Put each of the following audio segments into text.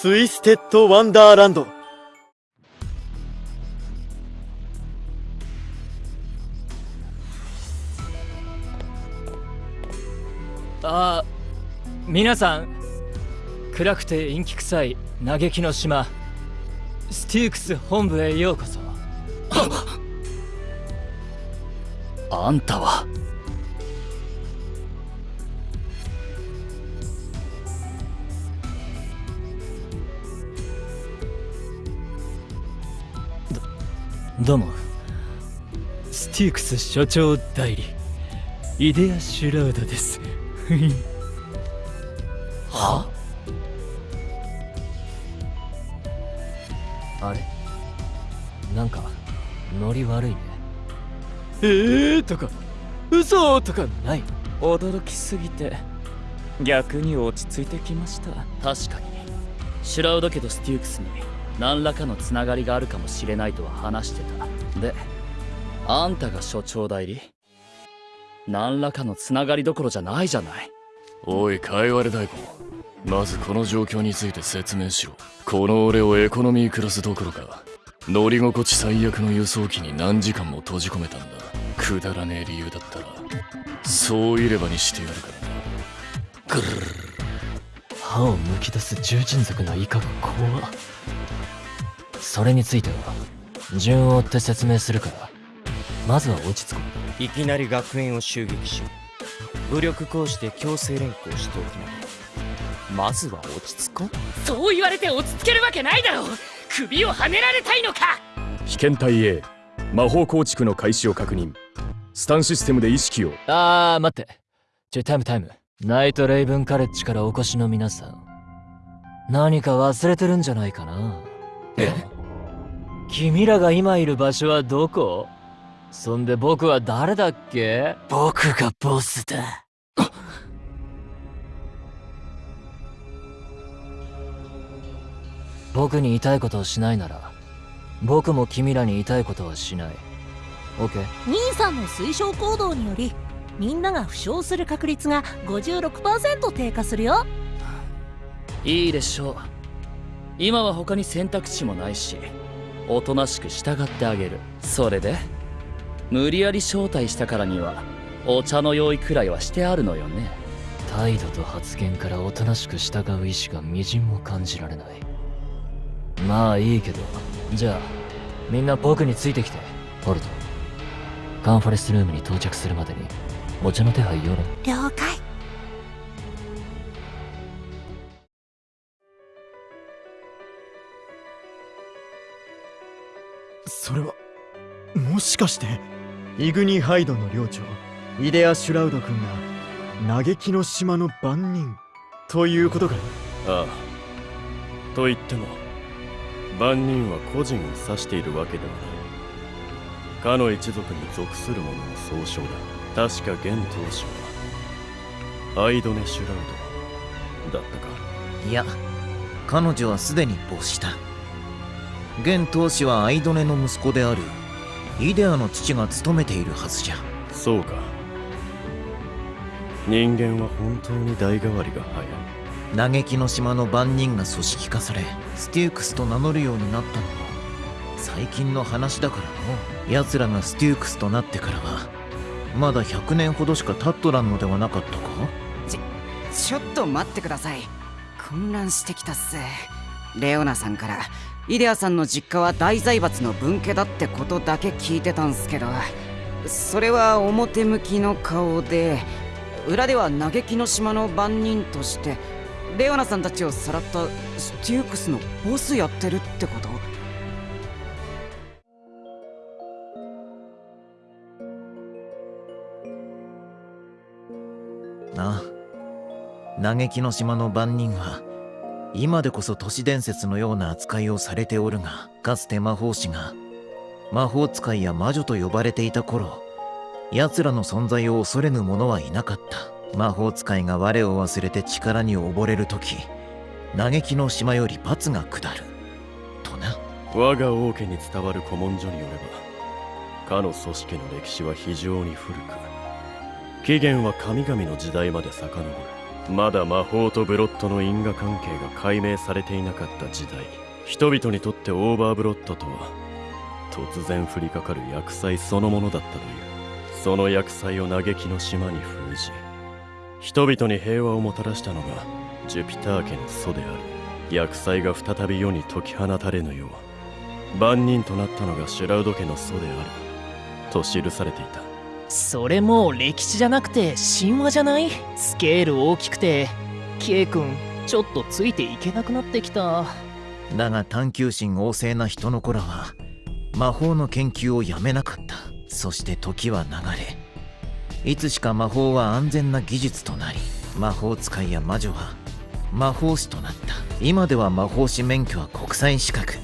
ツイステッド・ワンダーランドあ皆さん。暗くて陰気臭い嘆きの島。ステュークス本部へようこそ。あんたはどうも。ステュークス所長代理。イデア・シュラウドです。は？あれ？なんかノリ悪いね。えー？とか嘘とかない？驚きすぎて逆に落ち着いてきました。確かに。シュラウド家とステュークスに何らかのつながりがあるかもしれないとは話してた。であんたが所長代理？何らかのつながりどころじゃないじゃない。おいカイワレ大根。まずこの状況について説明しろ。この俺をエコノミークラスどころか乗り心地最悪の輸送機に何時間も閉じ込めたんだ。くだらねえ理由だったらそういればにしてやるから。なぐる歯をむき出す獣人族のイカが怖っそれについては順を追って説明するからまずは落ち着こいきなり学園を襲撃し武力行使で強制連行しておきながらまずは落ち着こう。そう言われて落ち着けるわけないだろう。首をはねられたいのか。被験体 A 魔法構築の開始を確認。スタンシステムで意識を。あー待って。ちょタイムタイム。ナイトレイブンカレッジからお越しの皆さん。何か忘れてるんじゃないかな。え君らが今いる場所はどこ？そんで僕は誰だっけ？僕がボスだ。僕に言いたいことをしないなら僕も君らに言いたいことはしない。OK 兄さんの推奨行動によりみんなが負傷する確率が56%低下するよ。いいでしょう今は他に選択肢もないしおとなしく従ってあげる。それで無理やり招待したからにはお茶の用意くらいはしてあるのよね。態度と発言からおとなしく従う意志がみじんも感じられない。まあいいけどじゃあみんな僕についてきて。ホルトカンファレンスルームに到着するまでにお茶の手配よろ。了解それはもしかして？イグニハイドの領長イデア・シュラウド君が嘆きの島の番人ということか？ああ。と言っても万人は個人を指しているわけではない。かの一族に属する者の総称だ。確か現当主はアイドネ・シュラウドだったか。いや彼女はすでに没した現当主はアイドネの息子である。イデアの父が務めているはずじゃ。そうか。人間は本当に代替わりが早い。嘆きの島の番人が組織化されステュークスと名乗るようになったのも最近の話だからの。奴らがステュークスとなってからはまだ100年ほどしか経っとらんのではなかったか？ちちょっと待ってください。混乱してきたっす。レオナさんからイデアさんの実家は大財閥の分家だってことだけ聞いてたんすけどそれは表向きの顔で裏では嘆きの島の番人としてレオナさんたちをさらったステュークスのボスやってるってこと？なあ。嘆きの島の番人は今でこそ都市伝説のような扱いをされておるがかつて魔法師が魔法使いや魔女と呼ばれていた頃奴らの存在を恐れぬ者はいなかった。魔法使いが我を忘れて力に溺れる時嘆きの島より罰が下る。とな。我が王家に伝わる古文書によればかの組織の歴史は非常に古く起源は神々の時代まで遡る。まだ魔法とブロッドの因果関係が解明されていなかった時代人々にとってオーバーブロットとは突然降りかかる厄災そのものだったという。その厄災を嘆きの島に封じ人々に平和をもたらしたのがジュピター家の祖である。厄災が再び世に解き放たれぬよう番人となったのがシュラウド家の祖である。と記されていた。それもう歴史じゃなくて神話じゃない？スケール大きくて。K 君ちょっとついていけなくなってきた。だが探求心旺盛な人の子らは魔法の研究をやめなかった。そして時は流れ。いつしか魔法は安全な技術となり魔法使いや魔女は魔法師となった。今では魔法師免許は国際資格。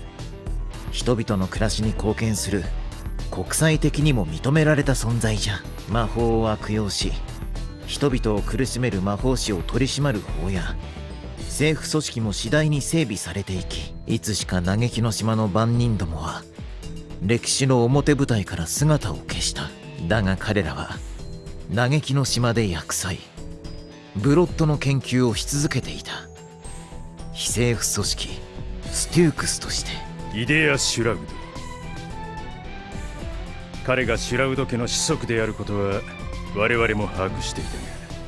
人々の暮らしに貢献する国際的にも認められた存在じゃ。魔法を悪用し人々を苦しめる魔法師を取り締まる法や政府組織も次第に整備されていきいつしか嘆きの島の番人どもは歴史の表舞台から姿を消した。だが彼らは嘆きの島で厄災ブロッドの研究をし続けていた。非政府組織ステュークスとしてイデア・シュラウド彼がシュラウド家の子息であることは我々も把握していたが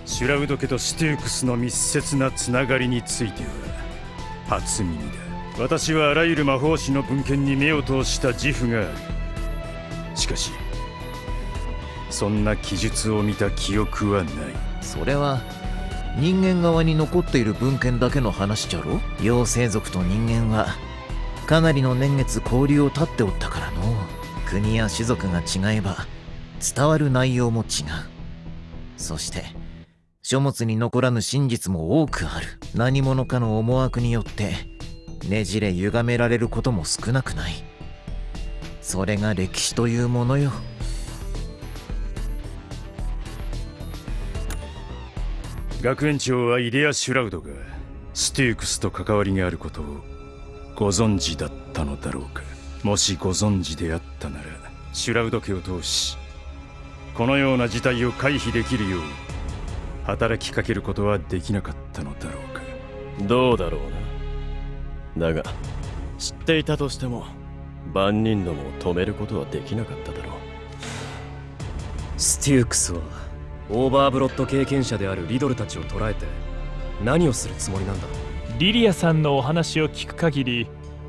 シュラウド家とステュークスの密接なつながりについては初耳だ私はあらゆる魔法師の文献に目を通した自負があるしかしそんな記述を見た記憶はない。それは人間側に残っている文献だけの話じゃろ？妖精族と人間はかなりの年月交流を絶っておったからの。国や種族が違えば伝わる内容も違う。そして書物に残らぬ真実も多くある。何者かの思惑によってねじれ歪められることも少なくない。それが歴史というものよ。学園長はイデア・シュラウドがステュークスと関わりがあることをご存知だったのだろうか。もしご存知であったならシュラウド家を通しこのような事態を回避できるよう働きかけることはできなかったのだろうか。どうだろうな。だが知っていたとしても万人どもを止めることはできなかっただろう。ステュークスはオーバーブロット経験者であるリドルたちを捕らえて何をするつもりなんだ？リリアさんのお話を聞く限り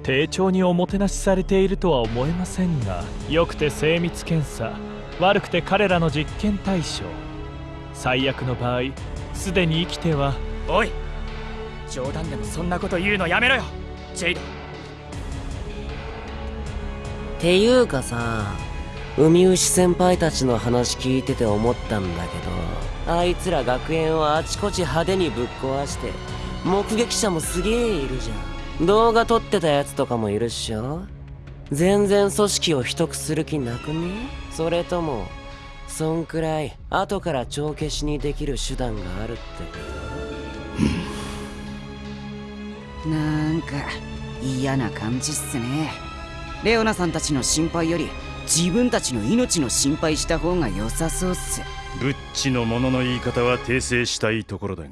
丁重におもてなしされているとは思えませんが良くて精密検査悪くて彼らの実験対象。最悪の場合すでに生きてはおい冗談でもそんなこと言うのやめろよ。ジェイド。ていうかさ海牛先輩たちの話聞いてて思ったんだけどあいつら学園をあちこち派手にぶっ壊して目撃者もすげえいるじゃん動画撮ってたやつとかもいるっしょ？全然組織を秘匿する気なくね？それともそんくらい後から帳消しにできる手段があるってこと？なんか嫌な感じっすね。レオナさんたちの心配より自分たちの命の心配した方が良さそうっす。ブッチの者の言い方は訂正したいところだが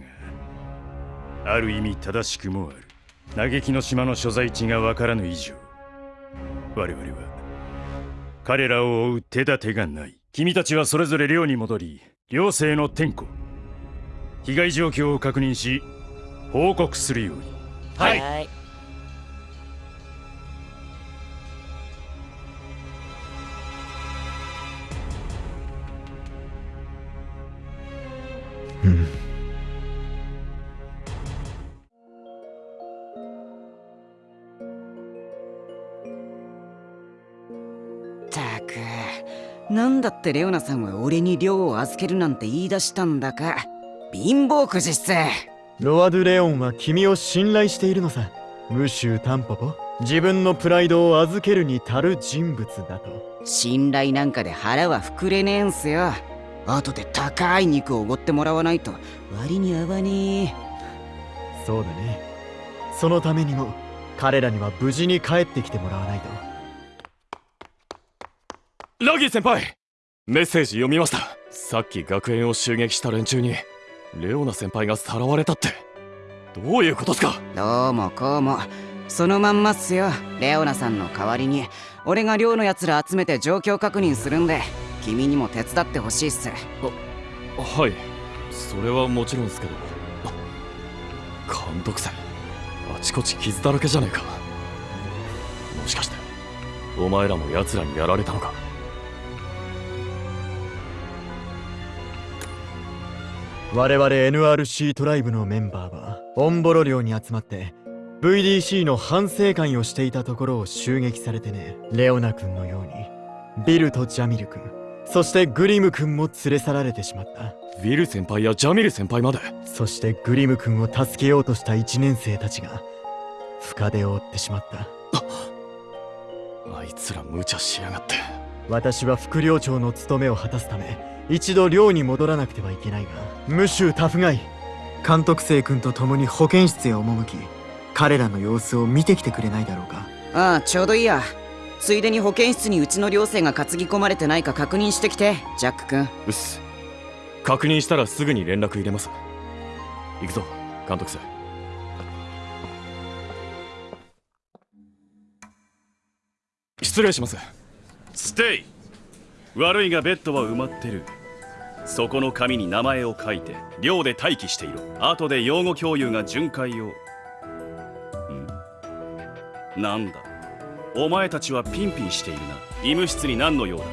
ある意味正しくもある嘆きの島の所在地がわからぬ以上我々は彼らを追う手立てがない。君たちはそれぞれ寮に戻り寮生の天候被害状況を確認し報告するように。はい、なんだってレオナさんは俺に寮を預けるなんて言い出したんだか。貧乏くじっすロア・ドゥ・レオンは君を信頼しているのさ。ムシュータンポポ。自分のプライドを預けるに足る人物だと。信頼なんかで腹は膨れねえんすよ。後で高い肉をおごってもらわないと。割に合わねえ。そうだね。そのためにも彼らには無事に帰ってきてもらわないと。ラギー先輩メッセージ読みました。さっき学園を襲撃した連中にレオナ先輩がさらわれたって。どういうことっすか？どうもこうも。そのまんまっすよ。レオナさんの代わりに。俺が寮のやつら集めて状況確認するんで君にも手伝ってほしいっす。はい。それはもちろんですけど。監督生あちこち傷だらけじゃねえか。もしかしてお前らも奴らにやられたのか？我々 NRC トライブのメンバーはオンボロ寮に集まって VDC の反省会をしていたところを襲撃されてね。レオナ君のようにビルとジャミル君そしてグリム君も連れ去られてしまった。ウィル先輩やジャミル先輩まで。そしてグリム君を助けようとした1年生たちが深手を負ってしまった。あいつら無茶しやがって。私は副寮長の務めを果たすため一度寮に戻らなくてはいけないがムシュタフガイ。監督生君と共に保健室へ赴き彼らの様子を見てきてくれないだろうか。ああちょうどいいや。ついでに保健室にうちの寮生が担ぎ込まれてないか確認してきてジャック君。うっす。確認したらすぐに連絡入れます。行くぞ監督生。失礼します。ステイ。悪いがベッドは埋まってるそこの紙に名前を書いて寮で待機していろ後で用語共有が巡回を。ん。なんだ。お前たちはピンピンしているな。医務室に何の用だ。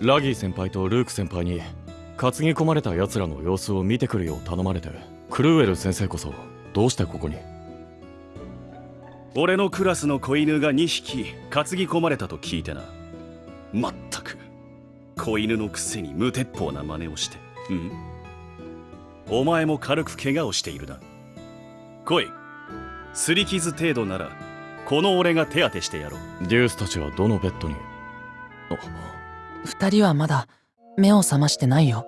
ラギー先輩とルーク先輩に担ぎ込まれた奴らの様子を見てくるよう頼まれてクルーエル先生こそどうしてここに？俺のクラスの子犬が2匹担ぎ込まれたと聞いてな。まったく子犬のくせに無鉄砲な真似をして。うん？お前も軽く怪我をしているな。来い。擦り傷程度ならこの俺が手当てしてやろう。デュースたちはどのベッドに？二人はまだ目を覚ましてないよ。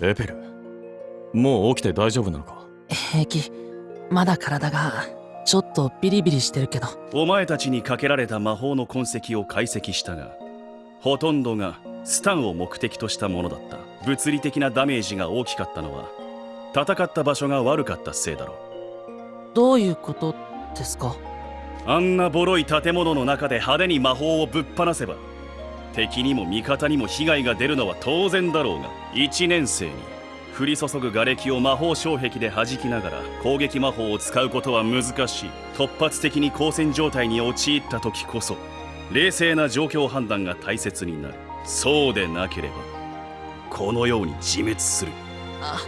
エペルもう起きて大丈夫なのか？平気。まだ体がちょっとビリビリしてるけど。お前たちにかけられた魔法の痕跡を解析したがほとんどがスタンを目的としたものだった。物理的なダメージが大きかったのは戦った場所が悪かったせいだろう。どういうことですか？あんなボロい建物の中で派手に魔法をぶっ放せば敵にも味方にも被害が出るのは当然だろうが1年生に降り注ぐ瓦礫を魔法障壁で弾きながら攻撃魔法を使うことは難しい。突発的に交戦状態に陥った時こそ冷静な状況判断が大切になる。そうでなければこのように自滅する。あ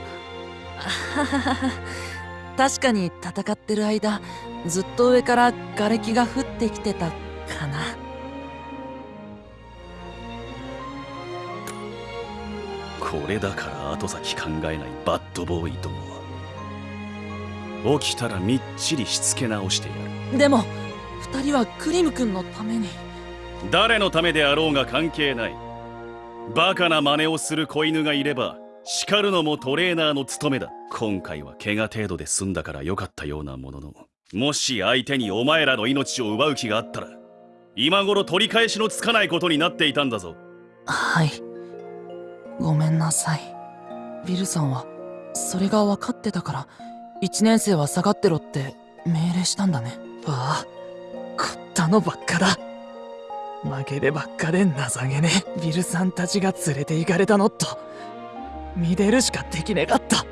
確かに戦ってる間ずっと上から瓦礫が降ってきてたかな。これだから後先考えないバッドボーイどもは。起きたらみっちりしつけ直してやる。でも二人はクリム君のために。誰のためであろうが関係ない。バカな真似をする子犬がいれば叱るのもトレーナーの務めだ。今回は怪我程度で済んだから良かったようなものの。もし相手にお前らの命を奪う気があったら今頃取り返しのつかないことになっていたんだぞ。はいごめんなさい。ビルさんはそれが分かってたから1年生は下がってろって命令したんだね。ああこったのばっかだ負けでばっかで情けねえ。ビルさんたちが連れて行かれたのと。見出るしかできねかった。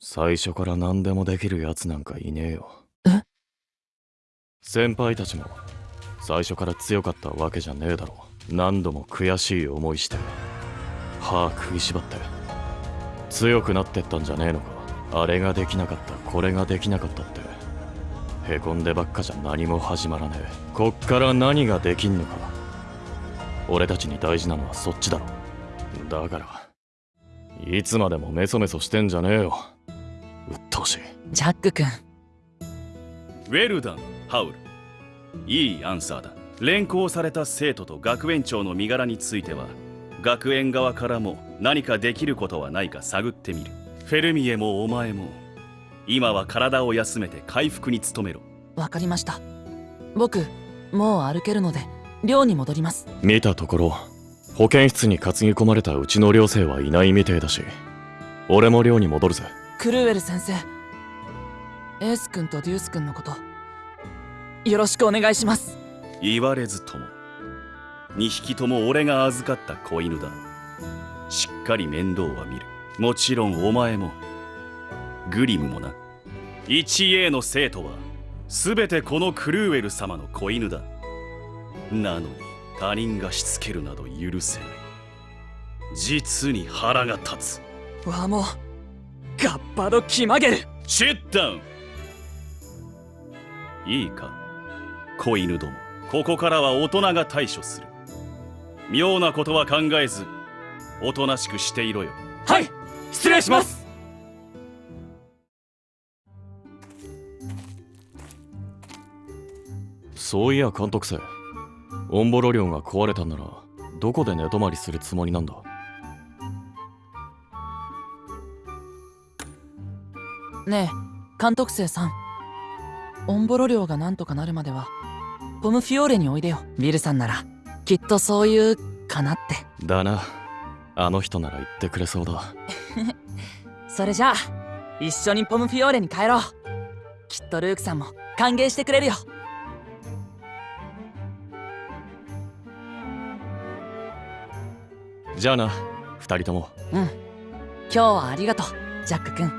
最初から何でもできるやつなんかいねえよ。え？先輩たちも最初から強かったわけじゃねえだろ。何度も悔しい思いして歯食いしばって強くなってったんじゃねえのか。あれができなかったこれができなかったって。へこんでばっかじゃ何も始まらねえ。こっから何ができんのか。俺たちに大事なのはそっちだろ。だからいつまでもメソメソしてんじゃねえよ。鬱陶しい。ジャック君。ウェルダンハウルいいアンサーだ。連行された生徒と学園長の身柄については学園側からも何かできることはないか探ってみる。フェルミエもお前も今は体を休めて回復に努めろ。わかりました。僕もう歩けるので寮に戻ります。見たところ保健室に担ぎ込まれたうちの寮生はいないみてえだし俺も寮に戻るぜ。クルーエル先生。エース君とデュース君のことよろしくお願いします。言われずとも。2匹とも俺が預かった子犬だ。しっかり面倒は見る。もちろんお前も。グリムもな。1A の生徒は全てこのクルーエル様の子犬だ。なのに他人がしつけるなど許せない。実に腹が立つ。わもガッパド気まげる。シッダウン。いいか？子犬ども。ここからは大人が対処する。妙なことは考えずおとなしくしていろよ。はい失礼します。そういや監督生オンボロ寮が壊れたんならどこで寝泊まりするつもりなんだ？ねえ監督生さんオンボロ寮がなんとかなるまではポムフィオーレにおいでよ。ビルさんならきっとそういうかなって。だな。あの人なら言ってくれそうだ。それじゃあ一緒にポムフィオーレに帰ろう。きっとルークさんも歓迎してくれるよ。じゃあな二人とも。うん。今日はありがとうジャック君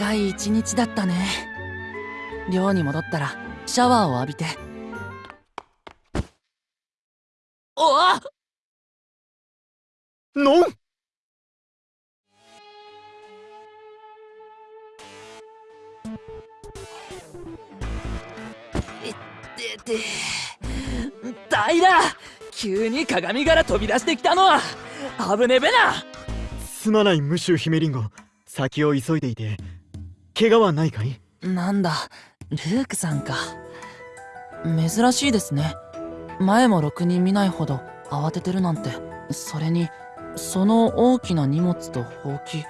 長い一日だったね。寮に戻ったらシャワーを浴びて。おわのん！でで大だ急に鏡から飛び出してきたのは危ねべな！すまないムシュ姫リンゴ。先を急いでいて怪我はないかい？なんだルークさんか。珍しいですね。前もろくに見ないほど慌ててるなんて。それにその大きな荷物とほうき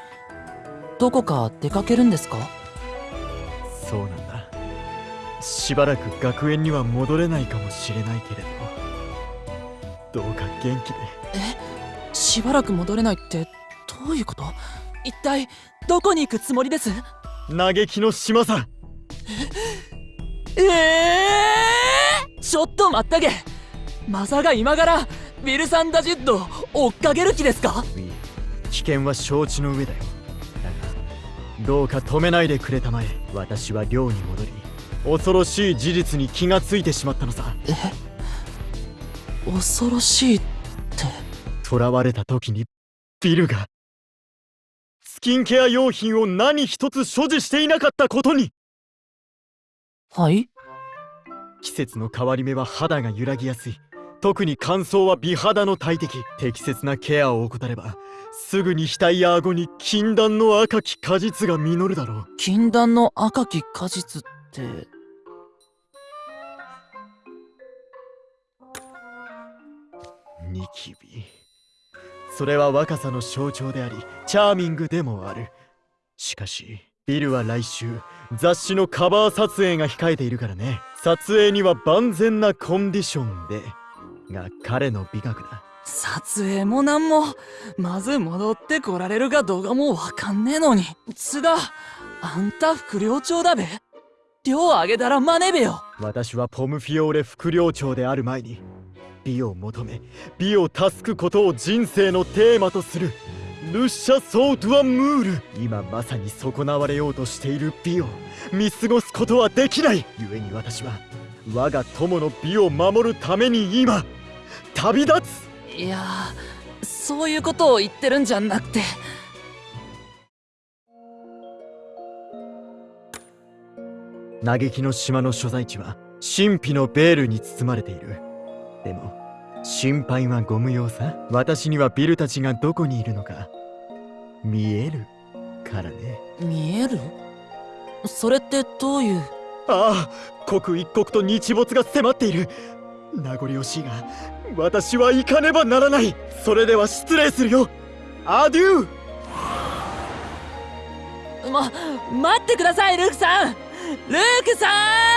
どこか出かけるんですか？そうなんだ。しばらく学園には戻れないかもしれないけれど。どうか元気で。え？しばらく戻れないってどういうこと？一体どこに行くつもりです？嘆きの島さ。ええー、ちょっと待ったげ。まさか今からウィルサンダジッド追っかける気ですか？危険は承知の上だよ。だがどうか止めないでくれたまえ私は寮に戻り恐ろしい事実に気がついてしまったのさ。え？恐ろしいって。囚われた時にビルがスキンケア用品を何一つ所持していなかったことに。はい？季節の変わり目は肌が揺らぎやすい。特に乾燥は美肌の大敵。適切なケアを怠ればすぐに額や顎に禁断の赤き果実が実るだろう。禁断の赤き果実って？ニキビそれは若さの象徴でありチャーミングでもある。しかしビルは来週雑誌のカバー撮影が控えているからね。撮影には万全なコンディションで。が彼の美学だ。撮影もなんもまず戻ってこられるかどうかもわかんねえのに。津田あんた副寮長だべ。寮あげたら真似べよ。私はポムフィオーレ副寮長である前に美を求め美を助くことを人生のテーマとする。ルッシャ・ソートゥア・ムール。今まさに損なわれようとしている美を。見過ごすことはできない。故に私は我が友の美を守るために今。旅立つ。いやそういうことを言ってるんじゃなくて。嘆きの島の所在地は神秘のベールに包まれているでも心配はご無用さ。私にはビルたちがどこにいるのか。見えるからね。見える？それってどういう？ああ刻一刻と日没が迫っている。名残惜しいが私は行かねばならない。それでは失礼するよ。アデュー！ま待ってくださいルークさん。ルークさん